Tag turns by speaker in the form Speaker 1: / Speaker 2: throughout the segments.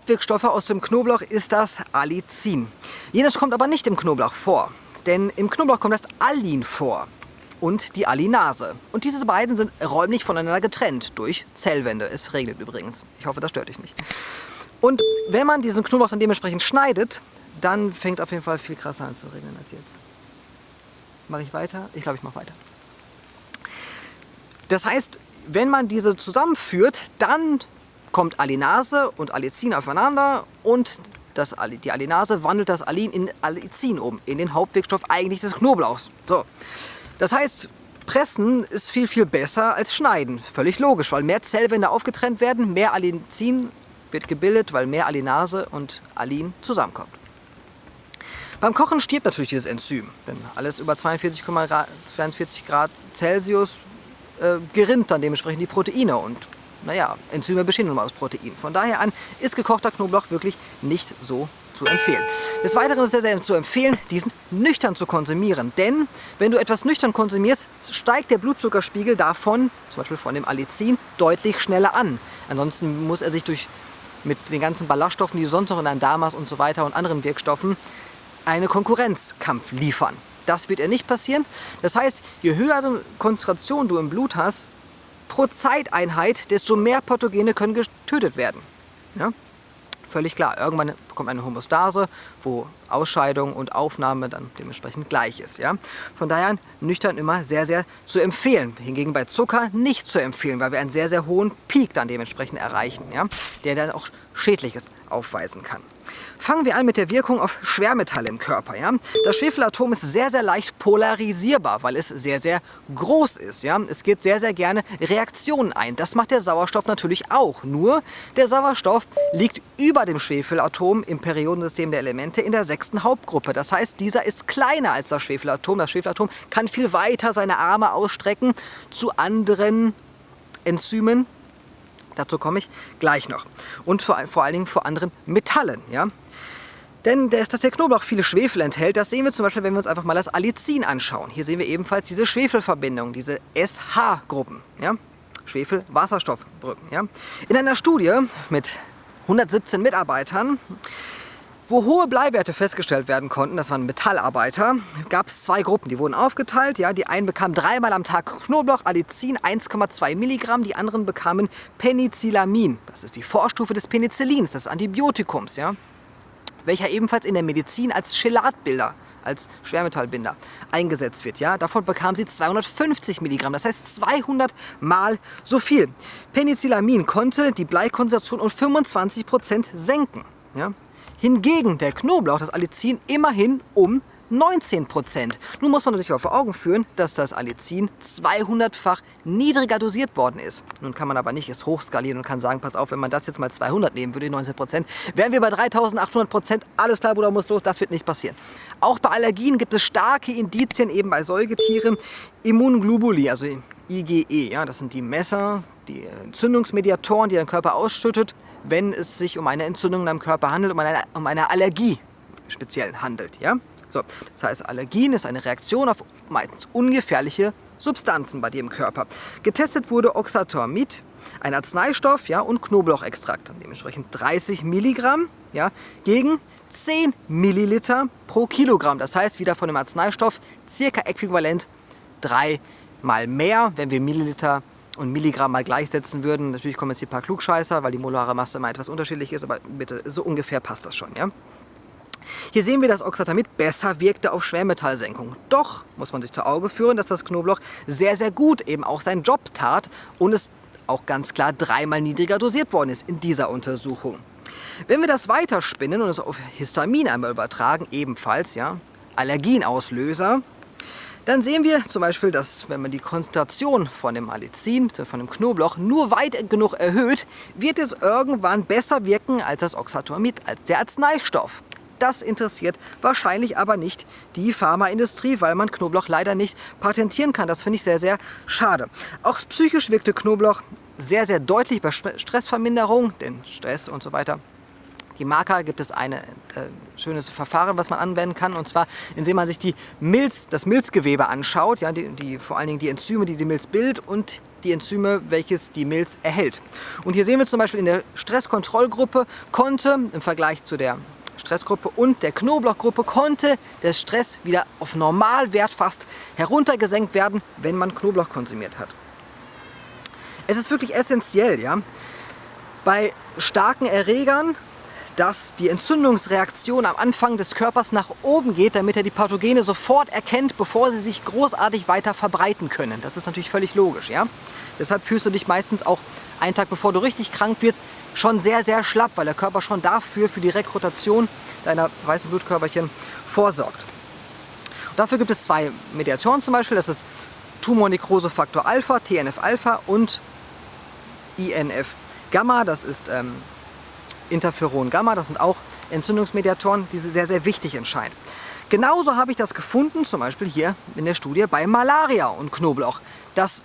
Speaker 1: Hauptwirkstoffe aus dem Knoblauch ist das Allicin. Jenes kommt aber nicht im Knoblauch vor, denn im Knoblauch kommt das Allin vor und die Allinase. Und diese beiden sind räumlich voneinander getrennt durch Zellwände. Es regnet übrigens. Ich hoffe, das stört dich nicht. Und wenn man diesen Knoblauch dann dementsprechend schneidet, dann fängt auf jeden Fall viel krasser an zu regnen als jetzt. Mache ich weiter? Ich glaube, ich mache weiter. Das heißt, wenn man diese zusammenführt, dann kommt Allinase und Allicin aufeinander und das, die Allinase wandelt das Allin in Allicin um, in den Hauptwirkstoff eigentlich des Knoblauchs. So. Das heißt, Pressen ist viel, viel besser als Schneiden. Völlig logisch, weil mehr Zellwände aufgetrennt werden, mehr Allicin wird gebildet, weil mehr Allinase und Allin zusammenkommt. Beim Kochen stirbt natürlich dieses Enzym, denn alles über 42,42 Grad Celsius äh, gerinnt dann dementsprechend die Proteine und naja, Enzyme bestehen nun mal aus Protein. Von daher an ist gekochter Knoblauch wirklich nicht so zu empfehlen. Des Weiteren ist es zu empfehlen, diesen nüchtern zu konsumieren. Denn wenn du etwas nüchtern konsumierst, steigt der Blutzuckerspiegel davon, zum Beispiel von dem Allicin, deutlich schneller an. Ansonsten muss er sich durch mit den ganzen Ballaststoffen, die du sonst noch in deinem Darm hast und so weiter und anderen Wirkstoffen, einen Konkurrenzkampf liefern. Das wird er nicht passieren. Das heißt, je höhere Konzentration du im Blut hast, pro Zeiteinheit, desto mehr Pathogene können getötet werden. Ja? Völlig klar, irgendwann kommt eine Homostase, wo Ausscheidung und Aufnahme dann dementsprechend gleich ist. Ja? Von daher nüchtern immer sehr, sehr zu empfehlen. Hingegen bei Zucker nicht zu empfehlen, weil wir einen sehr, sehr hohen Peak dann dementsprechend erreichen, ja? der dann auch Schädliches aufweisen kann. Fangen wir an mit der Wirkung auf Schwermetalle im Körper. Ja? Das Schwefelatom ist sehr, sehr leicht polarisierbar, weil es sehr, sehr groß ist. Ja? Es geht sehr, sehr gerne Reaktionen ein. Das macht der Sauerstoff natürlich auch. Nur der Sauerstoff liegt über dem Schwefelatom im Periodensystem der Elemente in der sechsten Hauptgruppe. Das heißt, dieser ist kleiner als das Schwefelatom. Das Schwefelatom kann viel weiter seine Arme ausstrecken zu anderen Enzymen, Dazu komme ich gleich noch. Und vor, vor allen Dingen vor anderen Metallen. Ja? Denn dass der Knoblauch viele Schwefel enthält, das sehen wir zum Beispiel, wenn wir uns einfach mal das Allicin anschauen. Hier sehen wir ebenfalls diese Schwefelverbindungen, diese SH-Gruppen. Ja? Schwefel-Wasserstoffbrücken. Ja? In einer Studie mit 117 Mitarbeitern wo hohe Bleiwerte festgestellt werden konnten, das waren Metallarbeiter, gab es zwei Gruppen, die wurden aufgeteilt. Ja, die einen bekamen dreimal am Tag Knoblauch, Allicin 1,2 Milligramm, die anderen bekamen Penicillamin. Das ist die Vorstufe des Penicillins, des Antibiotikums, ja, welcher ebenfalls in der Medizin als Chelatbilder als Schwermetallbinder eingesetzt wird. Ja? Davon bekamen sie 250 Milligramm, das heißt 200 Mal so viel. Penicillamin konnte die Bleikonzentration um 25 Prozent senken. Ja? Hingegen der Knoblauch, das Allicin, immerhin um 19%. Nun muss man sich aber vor Augen führen, dass das Allicin 200-fach niedriger dosiert worden ist. Nun kann man aber nicht es hochskalieren und kann sagen, pass auf, wenn man das jetzt mal 200 nehmen würde, 19%, wären wir bei 3800%, alles klar, Bruder, muss los, das wird nicht passieren. Auch bei Allergien gibt es starke Indizien, eben bei Säugetieren, Immunglobuli, also IgE, ja, das sind die Messer, die Entzündungsmediatoren, die dein Körper ausschüttet, wenn es sich um eine Entzündung in deinem Körper handelt, um eine, um eine Allergie speziell handelt. Ja? So, das heißt, Allergien ist eine Reaktion auf meistens ungefährliche Substanzen bei dir im Körper. Getestet wurde Oxatormid, ein Arzneistoff ja, und Knoblauchextrakt, dementsprechend 30 Milligramm ja, gegen 10 Milliliter pro Kilogramm. Das heißt, wieder von dem Arzneistoff circa äquivalent dreimal mehr, wenn wir Milliliter und Milligramm mal gleichsetzen würden. Natürlich kommen jetzt hier ein paar Klugscheißer, weil die molare Masse immer etwas unterschiedlich ist, aber bitte, so ungefähr passt das schon. Ja? Hier sehen wir, dass Oxatamid besser wirkte auf Schwermetallsenkung. Doch muss man sich zu Auge führen, dass das Knoblauch sehr, sehr gut eben auch seinen Job tat und es auch ganz klar dreimal niedriger dosiert worden ist in dieser Untersuchung. Wenn wir das weiterspinnen und es auf Histamin einmal übertragen, ebenfalls ja, Allergienauslöser, dann sehen wir zum Beispiel, dass wenn man die Konzentration von dem Allicin, von dem Knoblauch, nur weit genug erhöht, wird es irgendwann besser wirken als das Oxatomid, als der Arzneistoff. Das interessiert wahrscheinlich aber nicht die Pharmaindustrie, weil man Knoblauch leider nicht patentieren kann. Das finde ich sehr, sehr schade. Auch psychisch wirkte Knoblauch sehr, sehr deutlich bei Stressverminderung, denn Stress und so weiter Marker gibt es ein äh, schönes Verfahren, was man anwenden kann. Und zwar, indem man sich die Milz, das Milzgewebe anschaut, ja, die, die, vor allen Dingen die Enzyme, die die Milz bildet und die Enzyme, welches die Milz erhält. Und hier sehen wir zum Beispiel in der Stresskontrollgruppe konnte im Vergleich zu der Stressgruppe und der Knoblauchgruppe konnte der Stress wieder auf Normalwert fast heruntergesenkt werden, wenn man Knoblauch konsumiert hat. Es ist wirklich essentiell, ja, bei starken Erregern, dass die Entzündungsreaktion am Anfang des Körpers nach oben geht, damit er die Pathogene sofort erkennt, bevor sie sich großartig weiter verbreiten können. Das ist natürlich völlig logisch. Ja? Deshalb fühlst du dich meistens auch einen Tag bevor du richtig krank wirst, schon sehr, sehr schlapp, weil der Körper schon dafür, für die Rekrutation deiner weißen Blutkörperchen vorsorgt. Und dafür gibt es zwei Mediatoren zum Beispiel, das ist Tumornekrosefaktor Alpha, TNF-Alpha und INF-Gamma, das ist ähm, Interferon-Gamma, das sind auch Entzündungsmediatoren, die sehr, sehr wichtig entscheiden. Genauso habe ich das gefunden, zum Beispiel hier in der Studie bei Malaria und Knoblauch, dass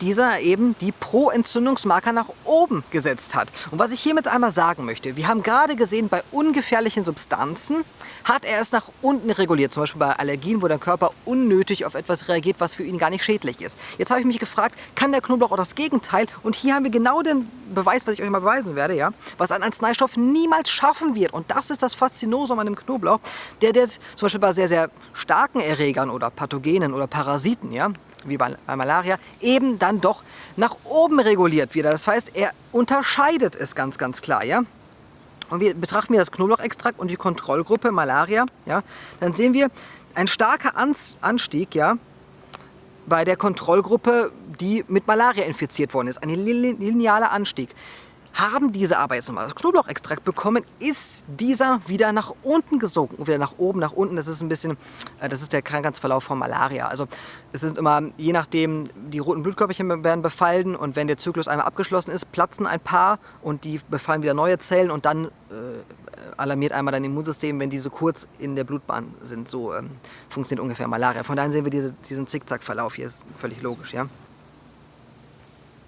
Speaker 1: dieser eben die Pro-Entzündungsmarker nach oben gesetzt hat. Und was ich hiermit einmal sagen möchte, wir haben gerade gesehen, bei ungefährlichen Substanzen hat er es nach unten reguliert, zum Beispiel bei Allergien, wo der Körper unnötig auf etwas reagiert, was für ihn gar nicht schädlich ist. Jetzt habe ich mich gefragt, kann der Knoblauch auch das Gegenteil? Und hier haben wir genau den Beweis, was ich euch mal beweisen werde, ja, was ein Arzneistoff niemals schaffen wird. Und das ist das Faszinosum an dem Knoblauch, der, der zum Beispiel bei sehr, sehr starken Erregern oder Pathogenen oder Parasiten, ja, wie bei, bei Malaria, eben dann doch nach oben reguliert wieder. Das heißt, er unterscheidet es ganz, ganz klar. Ja? Und wir betrachten wir das Knoblauchextrakt und die Kontrollgruppe Malaria, ja, dann sehen wir ein starker Anstieg ja, bei der Kontrollgruppe, die mit Malaria infiziert worden ist. Ein linearer Anstieg haben diese aber jetzt nochmal das Knoblauchextrakt bekommen, ist dieser wieder nach unten gesunken. Wieder nach oben, nach unten. Das ist ein bisschen, äh, das ist der Krankheitsverlauf von Malaria. Also es sind immer, je nachdem, die roten Blutkörperchen werden befallen und wenn der Zyklus einmal abgeschlossen ist, platzen ein paar und die befallen wieder neue Zellen und dann äh, alarmiert einmal dein Immunsystem, wenn diese kurz in der Blutbahn sind. So ähm, funktioniert ungefähr Malaria. Von daher sehen wir diese, diesen Zickzack-Verlauf hier, ist völlig logisch, ja.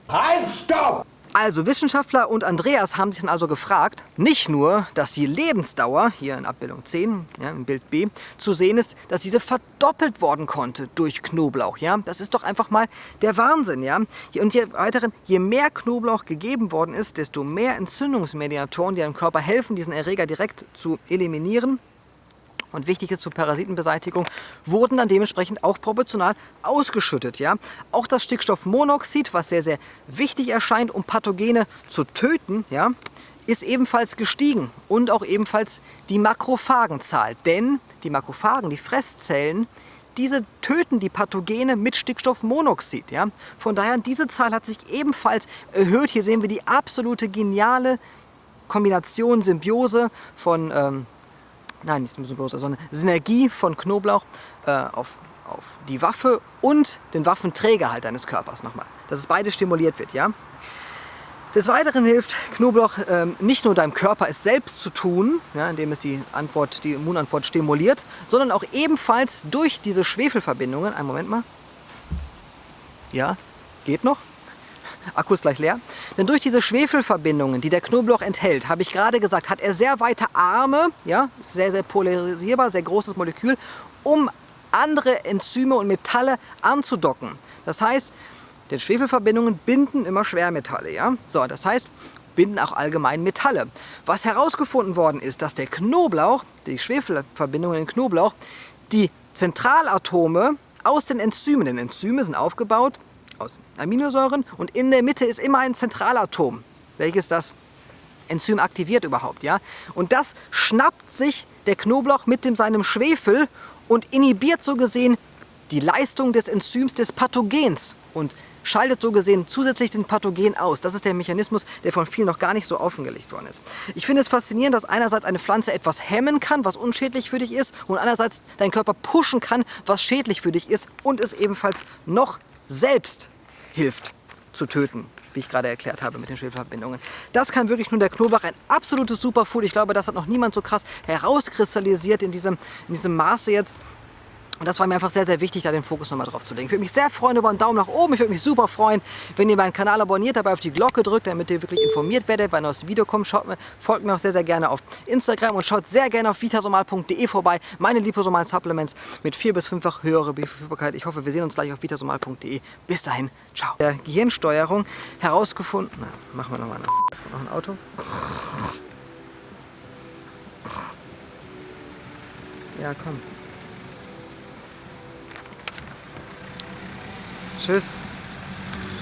Speaker 2: Halt, stopp!
Speaker 1: Also Wissenschaftler und Andreas haben sich dann also gefragt, nicht nur, dass die Lebensdauer, hier in Abbildung 10, ja, im Bild B, zu sehen ist, dass diese verdoppelt worden konnte durch Knoblauch. Ja? Das ist doch einfach mal der Wahnsinn. Ja? Und je, weiteren, je mehr Knoblauch gegeben worden ist, desto mehr Entzündungsmediatoren, die dem Körper helfen, diesen Erreger direkt zu eliminieren, und wichtig ist zur Parasitenbeseitigung, wurden dann dementsprechend auch proportional ausgeschüttet. Ja? Auch das Stickstoffmonoxid, was sehr, sehr wichtig erscheint, um Pathogene zu töten, ja, ist ebenfalls gestiegen und auch ebenfalls die Makrophagenzahl. Denn die Makrophagen, die Fresszellen, diese töten die Pathogene mit Stickstoffmonoxid. Ja? Von daher, diese Zahl hat sich ebenfalls erhöht. Hier sehen wir die absolute geniale Kombination, Symbiose von ähm, nein, nicht Symbiose, sondern Synergie von Knoblauch äh, auf, auf die Waffe und den Waffenträger halt deines Körpers nochmal. Dass es beides stimuliert wird, ja. Des Weiteren hilft Knoblauch ähm, nicht nur deinem Körper es selbst zu tun, ja, indem es die, Antwort, die Immunantwort stimuliert, sondern auch ebenfalls durch diese Schwefelverbindungen, einen Moment mal, ja, geht noch, Akku ist gleich leer. Denn durch diese Schwefelverbindungen, die der Knoblauch enthält, habe ich gerade gesagt, hat er sehr weite Arme, ja, sehr, sehr polarisierbar, sehr großes Molekül, um andere Enzyme und Metalle anzudocken. Das heißt, denn Schwefelverbindungen binden immer Schwermetalle. Ja? So, das heißt, binden auch allgemein Metalle. Was herausgefunden worden ist, dass der Knoblauch, die Schwefelverbindungen in Knoblauch, die Zentralatome aus den Enzymen, denn Enzyme sind aufgebaut aus Aminosäuren und in der Mitte ist immer ein Zentralatom, welches das Enzym aktiviert überhaupt. Ja? Und das schnappt sich der Knoblauch mit dem, seinem Schwefel und inhibiert so gesehen die Leistung des Enzyms des Pathogens und schaltet so gesehen zusätzlich den Pathogen aus. Das ist der Mechanismus, der von vielen noch gar nicht so offengelegt worden ist. Ich finde es faszinierend, dass einerseits eine Pflanze etwas hemmen kann, was unschädlich für dich ist, und andererseits dein Körper pushen kann, was schädlich für dich ist und es ebenfalls noch selbst hilft zu töten, wie ich gerade erklärt habe mit den Schwefelverbindungen. Das kann wirklich nur der Knoblauch, ein absolutes Superfood. Ich glaube, das hat noch niemand so krass herauskristallisiert in diesem, in diesem Maße jetzt. Und das war mir einfach sehr, sehr wichtig, da den Fokus nochmal drauf zu legen. Ich würde mich sehr freuen über einen Daumen nach oben. Ich würde mich super freuen, wenn ihr meinen Kanal abonniert, dabei auf die Glocke drückt, damit ihr wirklich informiert werdet, wenn ein neues Video kommt. Schaut folgt mir auch sehr, sehr gerne auf Instagram und schaut sehr gerne auf vitasomal.de vorbei. Meine liposomalen Supplements mit vier bis fünffach höhere Verfügbarkeit. Ich hoffe, wir sehen uns gleich auf vitasomal.de. Bis dahin, ciao. Der Gehirnsteuerung herausgefunden. Na, machen wir nochmal noch ein Auto. Ja, komm. Tschüss.